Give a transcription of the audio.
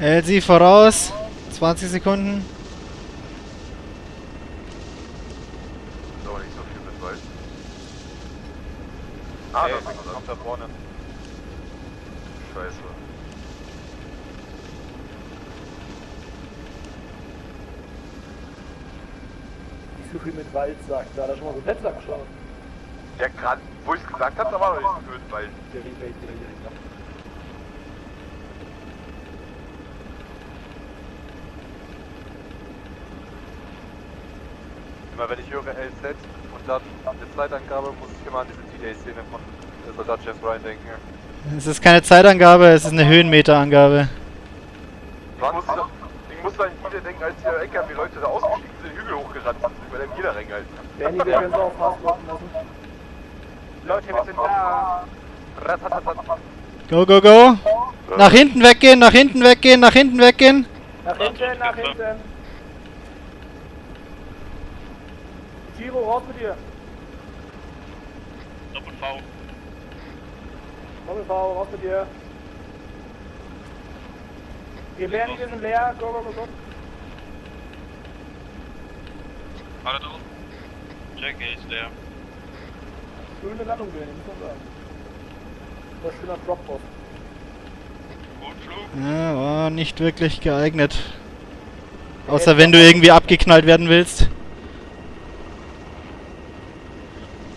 Elsie voraus. 20 Sekunden. Aber nicht so viel mit Wald. Ah, Hey, da ist kommt da vorne. Scheiße. Nicht so viel mit Wald sagt, da hat er schon mal so Plätze angeschaut. Ja, gerade, wo ich es gesagt habe, da war noch nicht so viel mit Wald. Der Rebate, der direkt Immer wenn ich höre LZ und dann eine Zeitangabe, muss ich immer an diese D-Day-Szene von Soldat James Ryan denken. Es ist keine Zeitangabe, es ist eine Höhenmeterangabe. Ich muss, ich muss an jeder denken, als der LKW-Leute da ausgestiegen sind, den Hügel hochgerannt sind, über den jeder reingehalten. Bernie, wir können es auch fast warten lassen. Leute, wir sind da! Ratatatat. Go, go, go. Nach hinten weggehen, nach hinten weggehen, nach hinten weggehen. Nach hinten, nach hinten. Tiro, raus mit dir. Doppel-V. Doppel V, raus mit dir. Wir Bernie, wir sind leer. Go, go, go, go. Alle drauf. Check, er ist leer. Schöne Landung, Bernie, muss man sagen. Das ist schöner Drop-Off. Gut Flug. Ja, war nicht wirklich geeignet. Außer wenn du irgendwie abgeknallt werden willst.